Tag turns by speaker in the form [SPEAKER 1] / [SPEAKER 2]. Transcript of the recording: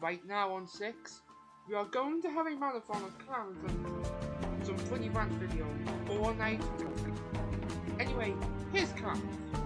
[SPEAKER 1] Right now on 6, we are going to have a marathon of clowns and some funny rant videos all night. Anyway, here's clowns.